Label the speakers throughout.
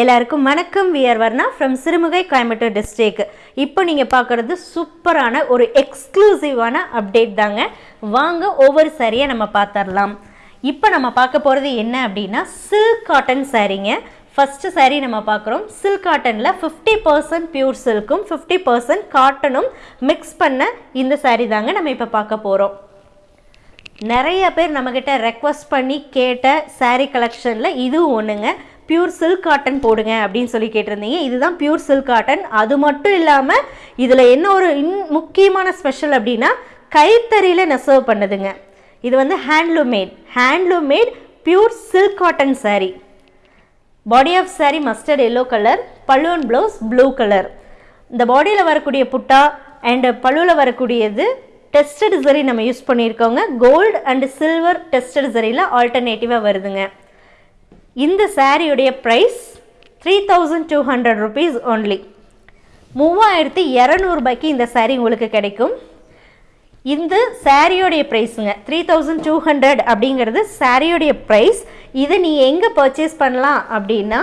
Speaker 1: எல்லாருக்கும் வணக்கம். We are Varna from Sirumugai Coimbatore district இப்போ நீங்கள் பார்க்குறது சூப்பரான ஒரு எக்ஸ்க்ளூசிவான அப்டேட் தாங்க. வாங்க ஒவ்வொரு சாரியை நம்ம பார்த்துடலாம் இப்போ நம்ம பார்க்க போகிறது என்ன அப்படின்னா சில்க் காட்டன் சாரீங்க ஃபஸ்ட்டு சாரீ நம்ம பார்க்குறோம். சில்க் காட்டனில் ஃபிஃப்டி பர்சன்ட் பியூர் சில்க்கும் ஃபிஃப்டி பர்சன்ட் காட்டனும் மிக்ஸ் பண்ண இந்த சாரீ தாங்க நம்ம இப்போ பார்க்க போகிறோம் நிறைய பேர் நம்மக்கிட்ட ரெக்வஸ்ட் பண்ணி கேட்ட சாரீ கலெக்ஷனில் இதுவும் ஒன்றுங்க பியூர் சில்க் காட்டன் போடுங்க அப்படின்னு சொல்லி கேட்டிருந்தீங்க. இதுதான் பியூர் சில்க் காட்டன் அது மட்டும் இல்லாமல் இதில் என்ன ஒரு இன் முக்கியமான ஸ்பெஷல் அப்படின்னா கைத்தறியில் நெசவு பண்ணுதுங்க. இது வந்து handloom made handloom made pure silk cotton saree body of saree mustard yellow colour பல்லுவன் ப்ளவுஸ் ப்ளூ கலர் இந்த பாடியில் வரக்கூடிய புட்டா அண்டு பல்லுவில் வரக்கூடியது டெஸ்டட் சரி நம்ம யூஸ் பண்ணியிருக்கோங்க. கோல்டு அண்ட் சில்வர் டெஸ்டட் சரியில் ஆல்டர்னேட்டிவாக வருதுங்க. இந்த சாரியுடைய price three thousand two hundred rupees only மூவாயிரத்தி இரநூறுபாய்க்கு இந்த saree உங்களுக்கு கிடைக்கும். இந்த சாரியோடைய ப்ரைஸுங்க த்ரீ தௌசண்ட் டூ ஹண்ட்ரட் அப்படிங்கிறது சாரியோடைய ப்ரைஸ் இதை நீ எங்கே பர்ச்சேஸ் பண்ணலாம் அப்படின்னா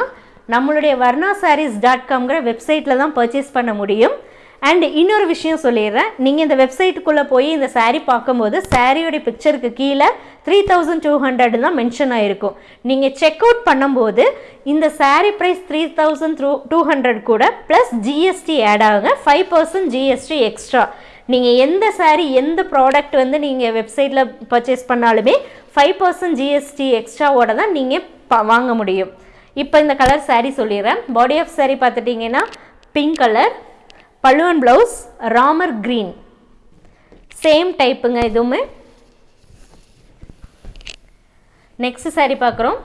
Speaker 1: நம்மளுடைய வர்ணா சாரீஸ் டாட் காம்ங்கிற வெப்சைட்டில் தான் பர்ச்சேஸ் பண்ண முடியும். அண்ட் இன்னொரு விஷயம் சொல்லிடுறேன். நீங்கள் இந்த வெப்சைட்டுக்குள்ளே போய் இந்த சாரீ பார்க்கும்போது சாரியோடைய பிக்சருக்கு கீழே த்ரீ தௌசண்ட் டூ ஹண்ட்ரட் தான் மென்ஷன் ஆகிருக்கும் நீங்கள் செக் அவுட் பண்ணும்போது இந்த saree price three thousand through two hundred கூட ப்ளஸ் ஜிஎஸ்டி ஆட் ஆகுங்க. ஃபைவ் பர்சன்ட் ஜிஎஸ்டி எக்ஸ்ட்ரா நீங்கள் எந்த சாரீ எந்த ப்ராடக்ட் வந்து நீங்கள் வெப்சைட்டில் பர்ச்சேஸ் பண்ணாலுமே ஃபைவ் பர்சன்ட் ஜிஎஸ்டி எக்ஸ்ட்ராவோட தான் நீங்கள் ப வாங்க முடியும். இப்போ இந்த கலர் சாரீ சொல்லிடுறேன். பாடி ஆஃப் சாரீ பார்த்துட்டிங்கன்னா பிங்க் கலர் பல்லுவன் ப்ளவுஸ் ராமர் க்ரீன் சேம் டைப்புங்க இதுவுமே. நெக்ஸ்ட் saree பார்க்குறோம்.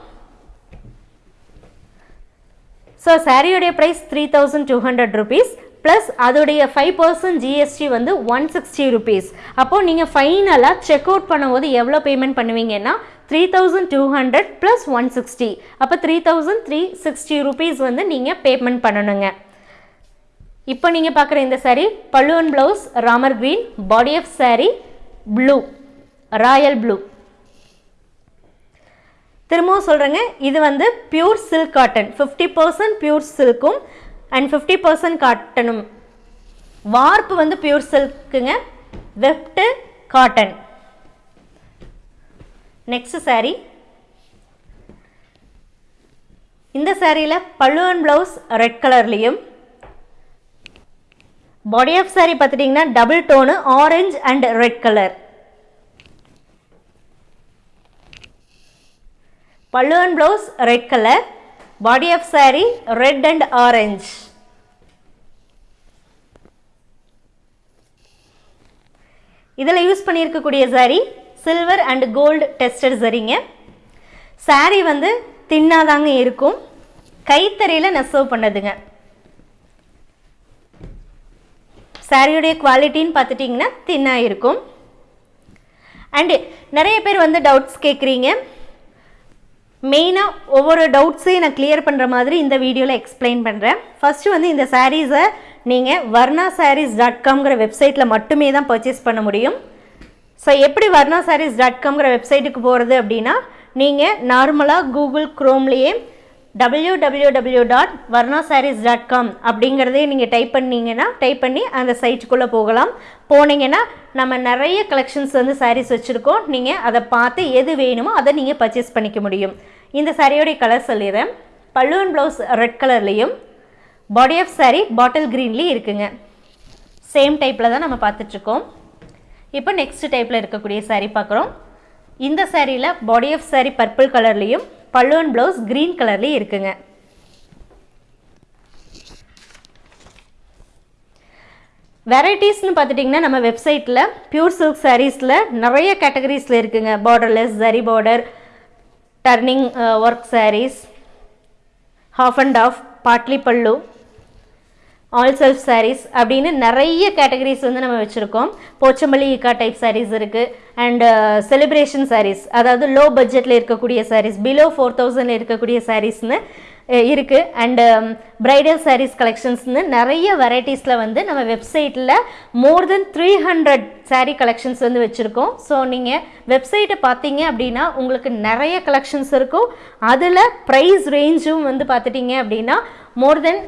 Speaker 1: So சாரியோடைய price three thousand two hundred rupees plus அதோடைய ஃபைவ் பர்சன்ட் ஜிஎஸ்டி வந்து ஒன் சிக்ஸ்டி ருபீஸ் அப்போது நீங்கள் ஃபைனலாக செக் அவுட் பண்ணும்போது எவ்வளோ payment பண்ணுவீங்கன்னா three thousand two hundred plus one sixty அப்போ three thousand three sixty rupees வந்து நீங்கள் பேமெண்ட் பண்ணணுங்க. இப்போ நீங்கள் பார்க்குற இந்த saree பல்லுவன் blouse Ramar green body of saree blue royal blue திரும்பவும் சொல்கிறேங்க இது வந்து pure silk cotton fifty percent pure சில்க்கும் and fifty percent காட்டனும் வார்ப்பு வந்து பியூர் சில்க்குங்க வெஃப்ட்டு காட்டன் நெக்ஸ்ட் saree. இந்த சாரியில் பல்லுவன் ப்ளவுஸ் ரெட் கலர்லேயும் பாடி ஆஃப் saree பார்த்துட்டிங்கன்னா double tone orange and red colour பல்லுவன் blouse red colour body of saree red and orange இதில் யூஸ் பண்ணியிருக்கக்கூடிய saree silver and gold tested சரிங்க saree வந்து தின்னாதாங்க இருக்கும். கைத்தறியில் நெசவு பண்ணதுங்க. சாரியுடைய குவாலிட்டின்னு பார்த்துட்டிங்கன்னா தின்னாக இருக்கும் அண்டு நிறைய பேர் வந்து டவுட்ஸ் கேட்குறீங்க. மெயினாக ஒவ்வொரு டவுட்ஸையும் நான் கிளியர் பண்ணுற மாதிரி இந்த வீடியோவில் எக்ஸ்பிளைன் பண்ணுறேன் ஃபஸ்ட்டு வந்து இந்த சாரீஸை நீங்கள் வர்ணா சாரீஸ் டாட் காம்ங்கிற வெப்சைட்டில் மட்டுமே தான் பர்ச்சேஸ் பண்ண முடியும். ஸோ எப்படி வர்ணா சாரீஸ் டாட் காம்ங்கிற வெப்சைட்டுக்கு போகிறது அப்படின்னா நீங்கள் நார்மலாக Google க்ரோம்லேயே W W W dot Varna sarees dot com அப்படிங்கிறதே நீங்கள் டைப் பண்ணீங்கன்னா டைப் பண்ணி அந்த சைட்டுக்குள்ளே போகலாம். போனீங்கன்னா நம்ம நிறைய கலெக்ஷன்ஸ் வந்து சாரீஸ் வச்சுருக்கோம். நீங்கள் அதை பார்த்து எது வேணுமோ அதை நீங்கள் பர்ச்சேஸ் பண்ணிக்க முடியும். இந்த சாரியோடைய கலர் சொல்லிடுறேன். பல்லுவன் ப்ளவுஸ் ரெட் கலர்லேயும் பாடி ஆஃப் சாரீ பாட்டில் க்ரீன்லேயும் இருக்குங்க. சேம் டைப்பில் தான் நம்ம பார்த்துட்ருக்கோம். இப்போ நெக்ஸ்ட் டைப்பில் இருக்கக்கூடிய சாரீ பார்க்குறோம். இந்த சாரியில் பாடி ஆஃப் சாரீ பர்பிள் கலர்லேயும் பல்லுவன் ப்ளவுஸ் க்ரீன் கலர்லேயும் இருக்குங்க. வெரைட்டிஸ்னு பார்த்துட்டிங்கன்னா நம்ம வெப்சைட்டில் பியூர் சில்க் சாரீஸில் நிறைய கேட்டகரிஸில் இருக்குங்க. Borderless zari border turning work sarees half and half Badli pallu all self saris அப்படின்னு நிறைய கேட்டகரிஸ் வந்து நம்ம வச்சுருக்கோம். போச்சம்பள்ளி இக்கா டைப் சாரீஸ் இருக்குது அண்டு செலிப்ரேஷன் சாரீஸ் அதாவது லோ பட்ஜெட்டில் இருக்கக்கூடிய சாரீஸ் பிலோ ஃபோர் தௌசண்டில் இருக்கக்கூடிய சாரீஸ்னு இருக்குது அண்டு பிரைடல் சாரீஸ் கலெக்ஷன்ஸ்னு நிறைய வெரைட்டிஸில் வந்து நம்ம வெப்சைட்டில் more then three hundred saree collections வந்து வச்சுருக்கோம். ஸோ நீங்கள் வெப்சைட்டை பார்த்தீங்க அப்படின்னா உங்களுக்கு நிறைய கலெக்ஷன்ஸ் இருக்கும். அதில் ப்ரைஸ் ரேஞ்சும் வந்து பார்த்துட்டிங்க அப்படின்னா மோர் தென்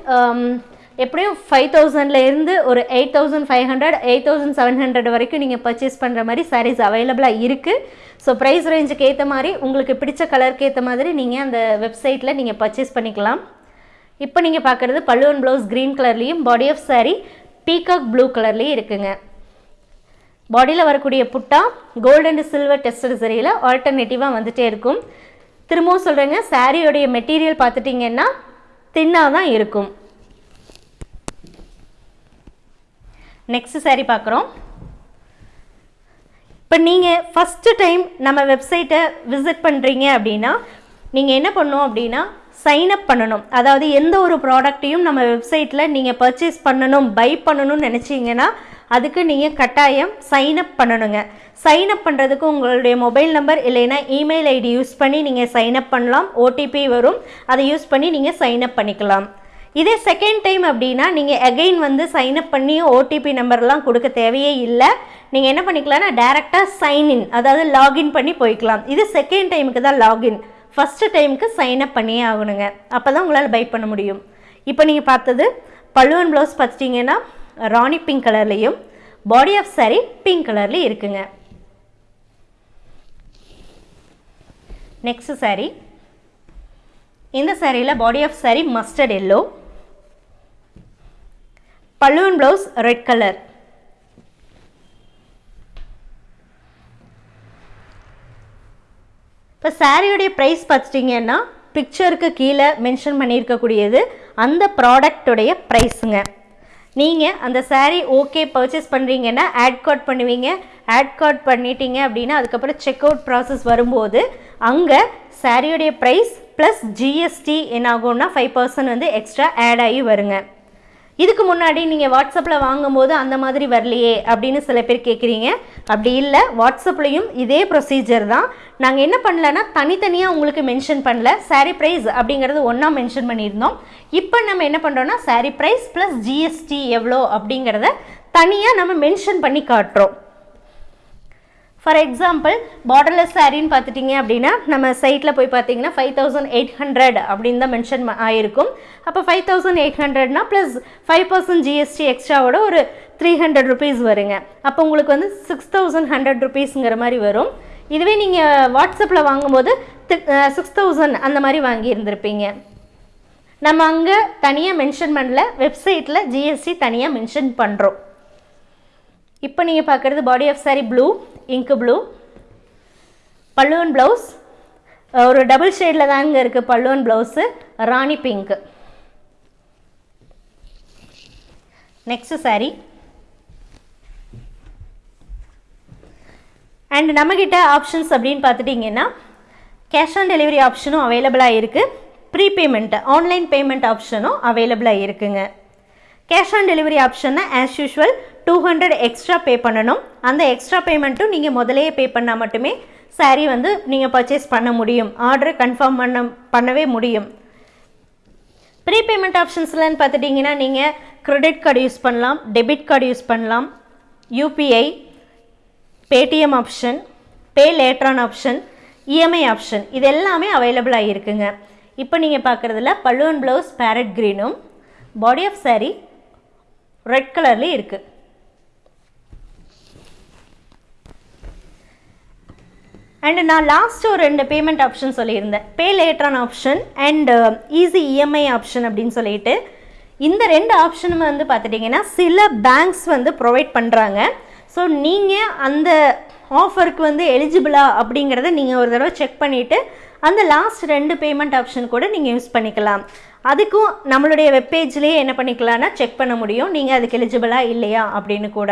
Speaker 1: எப்படியும் ஃபைவ் தௌசண்ட்லேருந்து ஒரு eight thousand five hundred eight thousand seven hundred வரைக்கும் நீங்கள் பர்ச்சேஸ் பண்ணுற மாதிரி சாரீஸ் அவைலபிளாக இருக்குது ஸோ ப்ரைஸ் ரேஞ்சுக்கு ஏற்ற மாதிரி உங்களுக்கு பிடிச்ச கலருக்கு ஏற்ற மாதிரி நீங்கள் அந்த வெப்சைட்டில் நீங்கள் பர்ச்சேஸ் பண்ணிக்கலாம். இப்போ நீங்கள் பார்க்குறது பல்லுவன் ப்ளவுஸ் க்ரீன் கலர்லேயும் body of saree peacock blue கலர்லேயும் இருக்குங்க. பாடியில் வரக்கூடிய புட்டா கோல்டு அண்ட் சில்வர் டெஸ்டட் சரியில் ஆல்டர்னேட்டிவாக வந்துகிட்டே இருக்கும். திரும்பவும் சொல்கிறேங்க சாரியோடைய மெட்டீரியல் பார்த்துட்டிங்கன்னா தின்னாக தான் இருக்கும். நெக்ஸ்ட் saree பார்க்குறோம். இப்போ நீங்கள் ஃபஸ்ட்டு டைம் நம்ம வெப்சைட்டை விசிட் பண்ணுறீங்க அப்படின்னா நீங்கள் என்ன பண்ணணும் அப்படின்னா சைன் அப் பண்ணணும். அதாவது எந்த ஒரு ப்ராடக்ட்டையும் நம்ம வெப்சைட்டில் நீங்கள் பர்ச்சேஸ் பண்ணணும் பை பண்ணணும்னு நினச்சிங்கன்னா அதுக்கு நீங்கள் கட்டாயம் சைன் அப் பண்ணணுங்க. சைன் அப் பண்ணுறதுக்கு உங்களுடைய மொபைல் நம்பர் இல்லைன்னா இமெயில் ஐடி யூஸ் பண்ணி நீங்கள் சைன் அப் பண்ணலாம். ஓடிபி வரும். அதை யூஸ் பண்ணி நீங்கள் சைன் அப் பண்ணிக்கலாம். இதே செகண்ட் டைம் அப்படின்னா நீங்கள் அகெயின் வந்து சைன் அப் பண்ணி ஓடிபி நம்பர்லாம் கொடுக்க தேவையே இல்லை. நீங்கள் என்ன பண்ணிக்கலாம்னா டேரெக்டாக சைன்இன் அதாவது லாகின் பண்ணி போய்க்கலாம். இது செகண்ட் டைமுக்கு தான் லாகின் ஃபஸ்ட்டு டைமுக்கு சைன் அப் பண்ணியே ஆகணுங்க. அப்போ தான் உங்களால் பை பண்ண முடியும். இப்போ நீங்கள் பார்த்தது பல்லுவன் ப்ளவுஸ் பார்த்துட்டிங்கன்னா ராணி பிங்க் கலர்லேயும் பாடி ஆஃப் சாரி பிங்க் கலர்லேயும் இருக்குங்க. Next saree. இந்த சாரியில் body of saree mustard yellow பல்லுவன் ப்ளவுஸ் ரெட் கலர் இப்போ சாரியுடைய ப்ரைஸ் பார்த்துட்டிங்கன்னா பிக்சருக்கு கீழே மென்ஷன் பண்ணியிருக்கக்கூடியது அந்த ப்ராடக்டுடைய ப்ரைஸுங்க நீங்கள் அந்த சாரீ ஓகே பர்ச்சேஸ் பண்ணுறீங்கன்னா ஆட் கார்ட் பண்ணுவீங்க. ஆட் கார்ட் பண்ணிட்டீங்க அப்படின்னா அதுக்கப்புறம் செக் அவுட் ப்ராசஸ் வரும்போது அங்கே சாரியுடைய ப்ரைஸ் ப்ளஸ் ஜிஎஸ்டி என்ன ஆகும்னா ஃபைவ் பர்சன்ட் வந்து எக்ஸ்ட்ரா ஆட் ஆகி வருங்க. இதுக்கு முன்னாடி நீங்கள் வாட்ஸ்அப்பில் வாங்கும்போது அந்த மாதிரி வரலையே அப்படின்னு சில பேர் கேட்குறீங்க அப்படி இல்லை வாட்ஸ்அப்லேயும் இதே ப்ரொசீஜர் தான். நாங்கள் என்ன பண்ணலன்னா தனித்தனியாக உங்களுக்கு மென்ஷன் பண்ணல. Saree ப்ரைஸ் அப்படிங்கிறது ஒன்றா மென்ஷன் பண்ணியிருந்தோம். இப்போ நம்ம என்ன பண்ணுறோன்னா saree ப்ரைஸ் ப்ளஸ் ஜிஎஸ்டி எவ்வளோ அப்படிங்கிறத தனியாக நம்ம மென்ஷன் பண்ணி காட்டுறோம். ஃபார் எக்ஸாம்பிள் பார்டர்லெஸ் சாரின்னு பார்த்துட்டிங்க அப்படின்னா நம்ம சைட்டில் போய் பார்த்தீங்கன்னா ஃபைவ் தௌசண்ட் எயிட் ஹண்ட்ரட் அப்படின்னு தான் மென்ஷன் ஆயிருக்கும். அப்போ ஃபைவ் தௌசண்ட் எயிட் ஹண்ட்ரட்னா ப்ளஸ் ஃபைவ் பர்சன்ட் ஜிஎஸ்டி எக்ஸ்ட்ராவோட ஒரு த்ரீ ஹண்ட்ரட் ருபீஸ் வருங்க. அப்போ உங்களுக்கு வந்து சிக்ஸ் தௌசண்ட் ஹண்ட்ரட் ருபீஸுங்கிற மாதிரி வரும். இதுவே நீங்கள் வாட்ஸ்அப்பில் வாங்கும்போது சிக்ஸ் தௌசண்ட் அந்த மாதிரி வாங்கியிருந்திருப்பீங்க. நம்ம அங்கே தனியாக மென்ஷன் பண்ணல வெப்சைட்டில் ஜிஎஸ்டி தனியாக மென்ஷன் பண்ணுறோம் இப்போ நீங்கள் பார்க்குறது பாடி ஆஃப் சாரி ப்ளூ இங்கு ப்ளூ பல்லுவன் ப்ளவுஸ் ஒரு டபுள் ஷேடில் தாங்க இருக்குது பல்லுவன் blouse Rani pink next saree and நம்மக்கிட்ட ஆப்ஷன்ஸ் அப்படின்னு பார்த்துட்டிங்கன்னா கேஷ் ஆன் டெலிவரி ஆப்ஷனும் அவைலபிளாக இருக்குது ப்ரீபேமெண்ட்டு ஆன்லைன் பேமெண்ட் ஆப்ஷனும் அவைலபிளாக இருக்குங்க. Cash on delivery ஆப்ஷன்னா as usual two hundred extra pay பண்ணணும். அந்த எக்ஸ்ட்ரா பேமெண்ட்டும் நீங்கள் முதலையே பே பண்ணால் மட்டுமே சாரீ வந்து நீங்கள் பர்ச்சேஸ் பண்ண முடியும். ஆர்டர் கன்ஃபார்ம் பண்ண பண்ணவே முடியும். ப்ரீ பேமெண்ட் ஆப்ஷன்ஸ்லன்னு பார்த்துட்டிங்கன்னா நீங்கள் க்ரெடிட் கார்டு யூஸ் பண்ணலாம் டெபிட் கார்டு யூஸ் பண்ணலாம் UPI Paytm option pay லேட்ரான் option EMI option இது எல்லாமே அவைலபிளாக இருக்குங்க. இப்போ நீங்கள் பார்க்குறதுல பல்லுவன் ப்ளவுஸ் பேரட் க்ரீனும் பாடி ஆஃப் சாரீ ரெட் கலர்லேயும் இருக்குது அண்டு நான் லாஸ்ட்டு ஒரு ரெண்டு பேமெண்ட் ஆப்ஷன் சொல்லியிருந்தேன். Pay லேட்டரான option and easy EMI option அப்படின்னு சொல்லிட்டு. இந்த ரெண்டு ஆப்ஷனும் வந்து பார்த்துட்டிங்கன்னா சில பேங்க்ஸ் வந்து ப்ரொவைட் பண்ணுறாங்க ஸோ நீங்கள் அந்த ஆஃபருக்கு வந்து எலிஜிபிளா அப்படிங்கிறத நீங்கள் ஒரு தடவை செக் பண்ணிவிட்டு அந்த லாஸ்ட் ரெண்டு பேமெண்ட் ஆப்ஷன் கூட நீங்கள் யூஸ் பண்ணிக்கலாம். அதுக்கும் நம்மளுடைய வெப்பேஜ்லேயே என்ன பண்ணிக்கலாம்னா செக் பண்ண முடியும். நீங்கள் அதுக்கு எலிஜிபிளா இல்லையா அப்படின்னு கூட.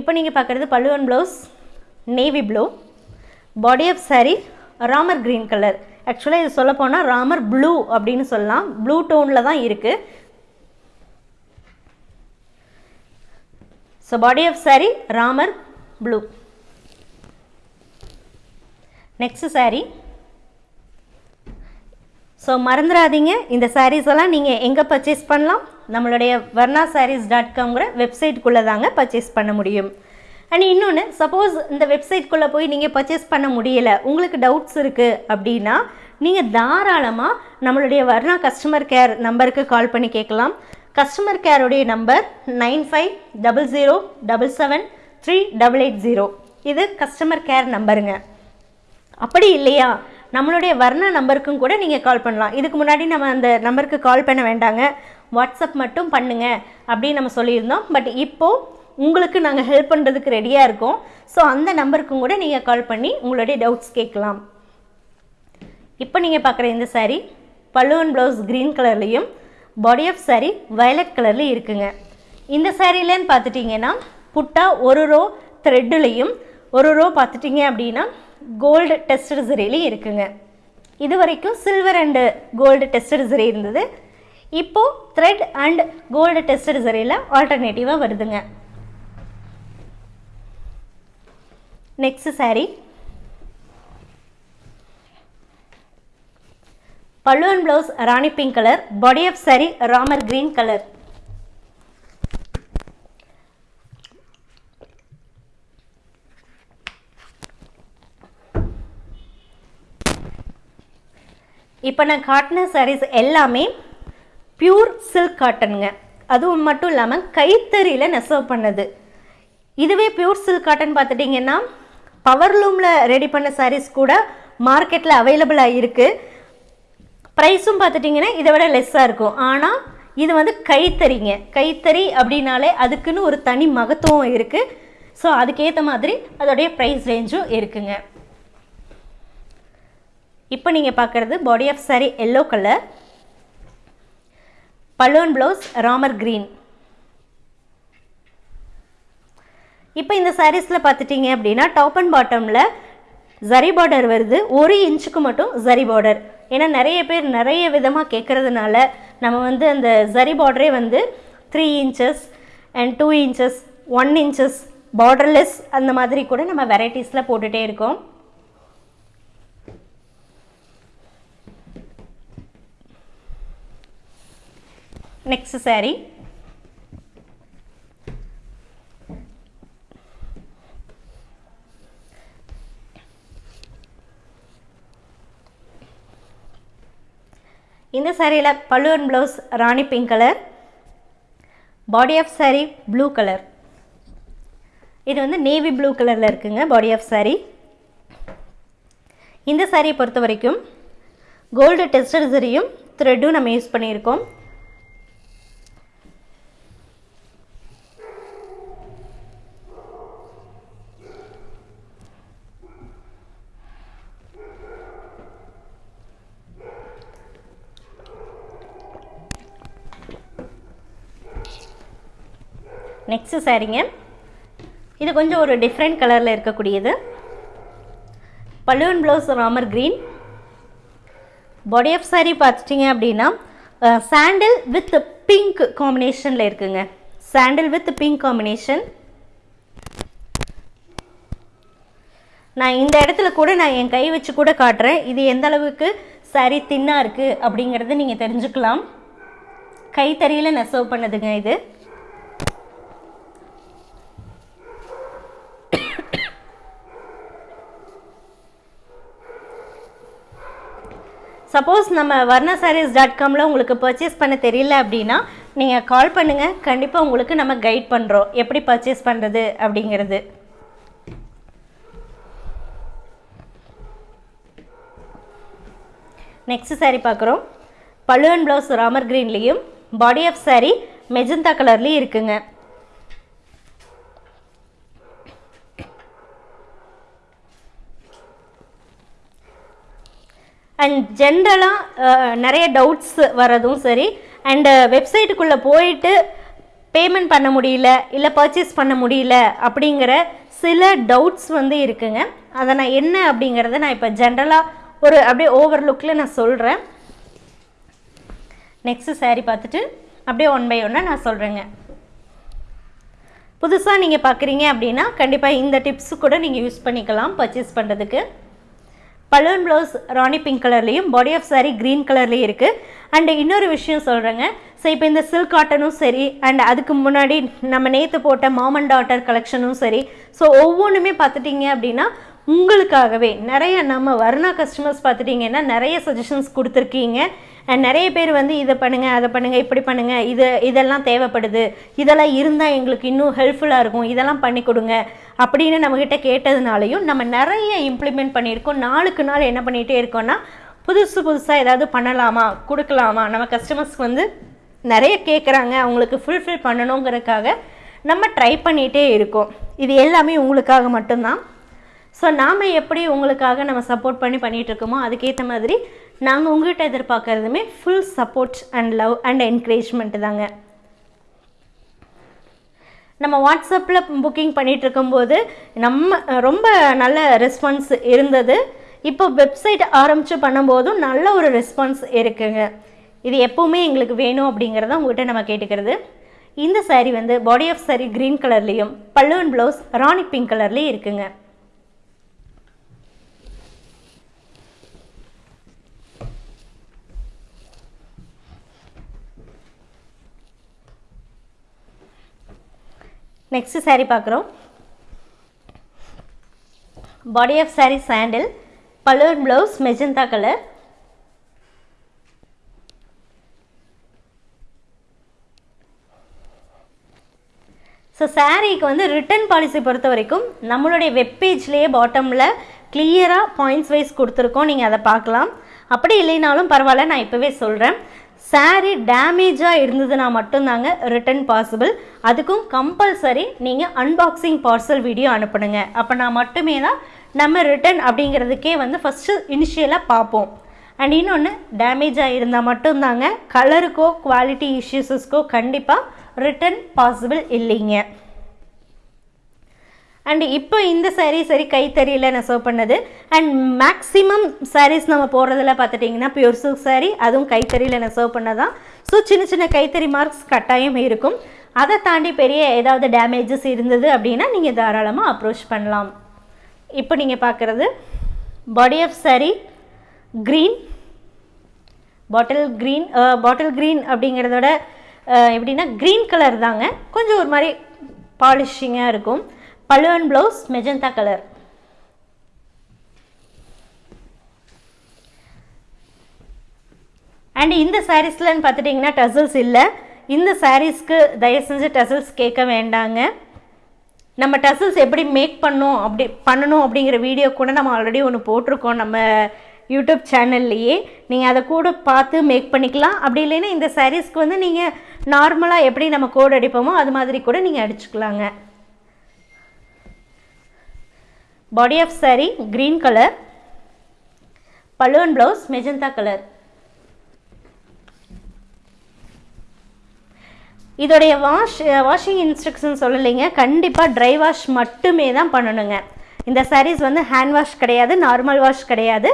Speaker 1: இப்போ நீங்கள் பார்க்குறது பல்லுவன் blouse navy blue body of saree Ramar green colour ஆக்சுவலாக இது சொல்ல போனால் ராமர் ப்ளூ அப்படின்னு சொல்லலாம். ப்ளூ டோனில் தான் இருக்குது so body of saree Ramar blue next saree. So மறந்துடாதீங்க இந்த சாரீஸ் எல்லாம் நீங்கள் எங்கே பர்ச்சேஸ் பண்ணலாம்? நம்மளுடைய வர்ணா சாரீஸ் டாட் காம்ங்கிற வெப்சைட்டுக்குள்ளே தாங்க பர்ச்சேஸ் பண்ண முடியும். அண்ட் இன்னொன்று சப்போஸ் இந்த வெப்சைட்குள்ளே போய் நீங்கள் பர்ச்சேஸ் பண்ண முடியலை உங்களுக்கு டவுட்ஸ் இருக்குது அப்படின்னா நீங்கள் தாராளமாக நம்மளுடைய வர்ணா கஸ்டமர் கேர் நம்பருக்கு கால் பண்ணி கேட்கலாம். Customer கேருடைய number nine five double zero double seven three double eight zero இது கஸ்டமர் கேர் நம்பருங்க அப்படி இல்லையா? நம்மளுடைய வர்ணா நம்பருக்கும் கூட நீங்கள் கால் பண்ணலாம். இதுக்கு முன்னாடி நம்ம அந்த நம்பருக்கு கால் பண்ண வேண்டாங்க. வாட்ஸ்அப் மட்டும் பண்ணுங்க அப்படின்னு நம்ம சொல்லியிருந்தோம். பட் இப்போது உங்களுக்கு நாங்கள் ஹெல்ப் பண்ணுறதுக்கு ரெடியாக இருக்கோம். ஸோ அந்த நம்பருக்கும் கூட நீங்கள் கால் பண்ணி உங்களுடைய டவுட்ஸ் கேட்கலாம். இப்போ நீங்கள் பார்க்குற இந்த சாரீ பல்லுவன் ப்ளவுஸ் க்ரீன் கலர்லேயும் பாடி ஆஃப் சாரீ வயலட் கலர்லேயும் இருக்குங்க. இந்த சாரீலன்னு பார்த்துட்டிங்கன்னா புட்டா ஒரு ரோ த்ரெட்டுலேயும் ஒரு ரோ பார்த்துட்டிங்க அப்படின்னா கோல்டு டெஸ்டட் சரிலையும் இருக்குங்க. இது வரைக்கும் silver and gold tested saree இருந்தது. இப்போது த்ரெட் அண்ட் கோல்டு டெஸ்டட் சரியில் ஆல்டர்னேட்டிவாக வருதுங்க. Next saree. பல்லுவன் blouse Rani pink colour body of saree Ramar green colour இப்போ நான் காட்டின சாரீஸ் எல்லாமே பியூர் சில்க் காட்டனுங்க அதுவும் மட்டும் இல்லாமல் கைத்தறியில் நெசவு பண்ணது. இதுவே பியூர் சில்க் காட்டன் பார்த்துட்டிங்கன்னா பவர் லூமில் ரெடி பண்ண சாரீஸ் கூட மார்க்கெட்டில் அவைலபிளாக இருக்குது ப்ரைஸும் பார்த்துட்டிங்கன்னா இதை விட லெஸ்ஸாக இருக்கும். ஆனால் இது வந்து கைத்தறிங்க. கைத்தறி அப்படின்னாலே அதுக்குன்னு ஒரு தனி மகத்துவம் இருக்குது ஸோ அதுக்கேற்ற மாதிரி அதோடைய ப்ரைஸ் ரேஞ்சும் இருக்குங்க. இப்போ நீங்கள் பார்க்குறது body of saree yellow colour balloon blouse Ramar green இப்போ இந்த சாரீஸில் பார்த்துட்டிங்க அப்படின்னா டாப் அண்ட் பாட்டமில் ஜரி பார்டர் வருது. ஒரு இன்ச்சுக்கு மட்டும் ஜரி பார்டர் ஏன்னா நிறைய பேர் நிறைய விதமாக கேட்குறதுனால நம்ம வந்து அந்த ஜரி பார்டரே வந்து three inches and two inches one inches borderless அந்த மாதிரி கூட நம்ம வெரைட்டிஸில் போட்டுகிட்டே இருக்கோம். நெக்ஸ்ட் சாரீ சாரியில் பல்லுவன் blouse Rani pink colour body of saree blue colour இது வந்து நேவி ப்ளூ கலரில் இருக்குங்க பாடி ஆஃப் saree. இந்த சாரியை பொறுத்த வரைக்கும் கோல்டு டெஸ்டர் சரியும் த்ரெட்டும் நம்ம யூஸ் பண்ணியிருக்கோம். நெக்ஸ்ட்டு சாரீங்க இது கொஞ்சம் ஒரு டிஃப்ரெண்ட் கலரில் இருக்கக்கூடியது. பல்லுவன் blouse Ramar green body of saree பார்த்துட்டிங்க அப்படின்னா சாண்டில் வித் பிங்க் காம்பினேஷனில் இருக்குங்க. சாண்டில் வித் பிங்க் காம்பினேஷன் நான் இந்த இடத்துல கூட நான் என் கை வச்சு கூட காட்டுறேன். இது எந்த அளவுக்கு saree தின்னாக இருக்குது அப்படிங்கிறத நீங்கள் தெரிஞ்சுக்கலாம். கைத்தறியில் நெசவு பண்ணதுங்க இது. சப்போஸ் நம்ம வர்ணா சாரீஸ் டாட் காமில் உங்களுக்கு பர்ச்சேஸ் பண்ண தெரியல அப்படின்னா நீங்கள் கால் பண்ணுங்கள் கண்டிப்பாக உங்களுக்கு நம்ம கைட் பண்ணுறோம் எப்படி பர்ச்சேஸ் பண்ணுறது அப்படிங்கிறது. நெக்ஸ்ட் சாரீ பார்க்குறோம். பல்லுவன் ப்ளவுஸ் ராமர் க்ரீன்லேயும் பாடி ஆஃப் சாரீ மெஜந்தா கலர்லேயும் இருக்குங்க. அண்ட் ஜென்ரலாக நிறைய டவுட்ஸ் வரதும் சரி. அண்டு வெப்சைட்டுக்குள்ளே போயிட்டு பேமெண்ட் பண்ண முடியல இல்லை பர்ச்சேஸ் பண்ண முடியல அப்படிங்கிற சில டவுட்ஸ் வந்து இருக்குங்க. அதை நான் என்ன அப்படிங்கிறத நான் இப்போ ஜென்ரலாக ஒரு அப்படியே ஓவர்லுக்கில் நான் சொல்கிறேன் நெக்ஸ்ட்டு saree பார்த்துட்டு அப்படியே ஒன் பை ஒன்னாக நான் சொல்கிறேங்க புதுசாக நீங்கள் பார்க்குறீங்க அப்படின்னா கண்டிப்பாக இந்த டிப்ஸ் கூட நீங்கள் யூஸ் பண்ணிக்கலாம் பர்ச்சேஸ் பண்ணுறதுக்கு பலூன் ப்ளவுஸ் ராணி பிங்க் கலர்லேயும் பாடி ஆஃப் சாரீ க்ரீன் கலர்லேயும் இருக்குது அண்டு இன்னொரு விஷயம் சொல்கிறேங்க ஸோ இப்போ இந்த சில்க் காட்டனும் சரி அண்ட் அதுக்கு முன்னாடி நம்ம நேற்று போட்ட மாமன் டாட்டர் கலெக்ஷனும் சரி. ஸோ ஒவ்வொன்றுமே பார்த்துட்டிங்க அப்படின்னா உங்களுக்காகவே நிறைய நம்ம வர்ணா கஸ்டமர்ஸ் பார்த்துட்டிங்கன்னா நிறைய சஜஷன்ஸ் கொடுத்துருக்கீங்க. அண்ட் நிறைய பேர் வந்து இதை பண்ணுங்கள் அதை பண்ணுங்கள் இப்படி பண்ணுங்கள் இது இதெல்லாம் தேவைப்படுது. இதெல்லாம் இருந்தால் எங்களுக்கு இன்னும் ஹெல்ப்ஃபுல்லாக இருக்கும். இதெல்லாம் பண்ணி கொடுங்க அப்படின்னு நம்மக்கிட்ட கேட்டதுனாலையும் நம்ம நிறைய இம்ப்ளிமெண்ட் பண்ணியிருக்கோம். நாளுக்கு நாள் என்ன பண்ணிகிட்டே இருக்கோம்னா புதுசு புதுசாக ஏதாவது பண்ணலாமா கொடுக்கலாமா? நம்ம கஸ்டமர்ஸ்க்கு வந்து நிறைய கேட்குறாங்க அவங்களுக்கு ஃபுல்ஃபில் பண்ணணுங்கிறதுக்காக நம்ம ட்ரை பண்ணிகிட்டே இருக்கோம். இது எல்லாமே உங்களுக்காக மட்டும்தான். ஸோ நாம் எப்படி உங்களுக்காக நம்ம சப்போர்ட் பண்ணி பண்ணிகிட்ருக்கோமோ அதுக்கேற்ற மாதிரி நாங்கள் உங்கள்கிட்ட எதிர்பார்க்குறதுமே full support and love and encouragement தாங்க. நம்ம வாட்ஸ்அப்பில் புக்கிங் பண்ணிகிட்டு இருக்கும்போது நம்ம ரொம்ப நல்ல ரெஸ்பான்ஸ் இருந்தது. இப்போ வெப்சைட் ஆரம்பித்து பண்ணும்போதும் நல்ல ஒரு ரெஸ்பான்ஸ் இருக்குங்க. இது எப்போவுமே எங்களுக்கு வேணும் அப்படிங்கிறத உங்கள்கிட்ட நம்ம கேட்டுக்கிறது. இந்த சாரீ வந்து பாடி ஆஃப் சாரீ க்ரீன் கலர்லேயும் பல்லுவன் ப்ளவுஸ் ராணி பிங்க் கலர்லேயும் இருக்குங்க. நெக்ஸ்ட் saree பார்க்குறோம். பாடி ஆஃப் saree சாண்டில் பல்லுவன் ப்ளவுஸ் மெஜந்தா கலர் ஸோ சாரீக்கு வந்து ரிட்டர்ன் பாலிசி பொறுத்த வரைக்கும் நம்மளுடைய வெப்பேஜ்லேயே பாட்டமில் கிளியராக பாயிண்ட்ஸ் வைஸ் கொடுத்துருக்கோம். நீங்கள் அதை பார்க்கலாம். அப்படி இல்லைனாலும் பரவாயில்ல நான் இப்போவே சொல்கிறேன் சாரீ டேமேஜாக இருந்ததுன்னா மட்டும்தாங்க ரிட்டர்ன் பாசிபிள் அதுக்கும் கம்பல்சரி நீங்கள் அன்பாக்சிங் பார்சல் வீடியோ அனுப்பணுங்க அப்போ நான் மட்டுமே தான் நம்ம ரிட்டர்ன் அப்படிங்கிறதுக்கே வந்து ஃபஸ்ட்டு இனிஷியலாக பார்ப்போம். அண்ட் இன்னொன்று டேமேஜாக இருந்தால் மட்டும்தாங்க கலருக்கோ குவாலிட்டி இஷ்யூஸஸ்க்கோ கண்டிப்பாக ரிட்டர்ன் பாசிபிள் இல்லைங்க. அண்ட் இப்போ இந்த சாரீ சரி கைத்தறியில் நான் சர்வ் பண்ணது. அண்ட் மேக்ஸிமம் சாரீஸ் நம்ம போடுறதுல பார்த்துட்டிங்கன்னா பியூர் சில்க் சாரீ அதுவும் கைத்தறியில் நான் சர்வ் பண்ணதான். ஸோ சின்ன சின்ன கைத்தறி மார்க்ஸ் கட்டாயம் இருக்கும். அதை தாண்டி பெரிய ஏதாவது டேமேஜஸ் இருந்தது அப்படின்னா நீங்கள் தாராளமாக அப்ரோச் பண்ணலாம். இப்போ நீங்கள் பார்க்குறது body of saree green bottle green bottle green அப்படிங்கிறதோட எப்படின்னா க்ரீன் கலர் தாங்க. கொஞ்சம் ஒரு மாதிரி பாலிஷிங்காக இருக்கும். பழுவன் ப்ளவுஸ் மெஜந்தா கலர் அண்ட் இந்த சாரீஸ்லன்னு பார்த்துட்டிங்கன்னா டசல்ஸ் இல்லை. இந்த சாரீஸ்க்கு தயவு செஞ்சு டசல்ஸ் கேட்க வேண்டாங்க. நம்ம டசல்ஸ் எப்படி மேக் பண்ணோம் அப்படி பண்ணணும் அப்படிங்கிற வீடியோ கூட நம்ம ஆல்ரெடி ஒன்று போட்டிருக்கோம் நம்ம யூடியூப் சேனல்லையே நீங்கள் அதை கூட பார்த்து மேக் பண்ணிக்கலாம். அப்படி இல்லைன்னா இந்த சாரீஸ்க்கு வந்து நீங்கள் நார்மலாக எப்படி நம்ம கோடு அடிப்போமோ அது மாதிரி கூட நீங்கள் அடிச்சுக்கலாங்க. Body of saree green colour பல்லுவன் ப்ளவுஸ் மெஜந்தா கலர் இதோடைய வாஷ் வாஷிங் இன்ஸ்ட்ரக்ஷன் சொல்லலைங்க. கண்டிப்பாக ட்ரை வாஷ் மட்டுமே தான் பண்ணணுங்க. இந்த சாரீஸ் வந்து ஹேண்ட் வாஷ் கிடையாது நார்மல் வாஷ் கிடையாது.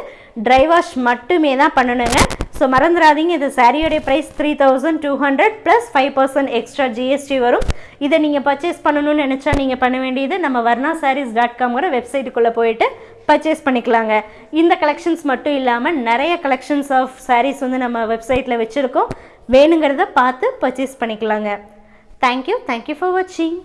Speaker 1: ட்ரை வாஷ் மட்டுமே தான் பண்ணணுங்க. ஸோ மறந்துடாதீங்க இது சாரியோடைய price three thousand two hundred plus five percent extra GST வரும். இதை நீங்கள் பர்ச்சேஸ் பண்ணணும்னு நினச்சா நீங்கள் பண்ண வேண்டியது நம்ம வர்ணா சாரீஸ் டாட் காம்ங்கிற வெப்சைட்டுக்குள்ளே போயிட்டு பர்ச்சேஸ் பண்ணிக்கலாங்க. இந்த கலெக்ஷன்ஸ் மட்டும் இல்லாமல் நிறைய கலெக்ஷன்ஸ் ஆஃப் சாரீஸ் வந்து நம்ம வெப்சைட்டில் வச்சுருக்கோம். வேணுங்கிறத பார்த்து பர்ச்சேஸ் பண்ணிக்கலாங்க. தேங்க்யூ தேங்க்யூ ஃபார் வாட்சிங்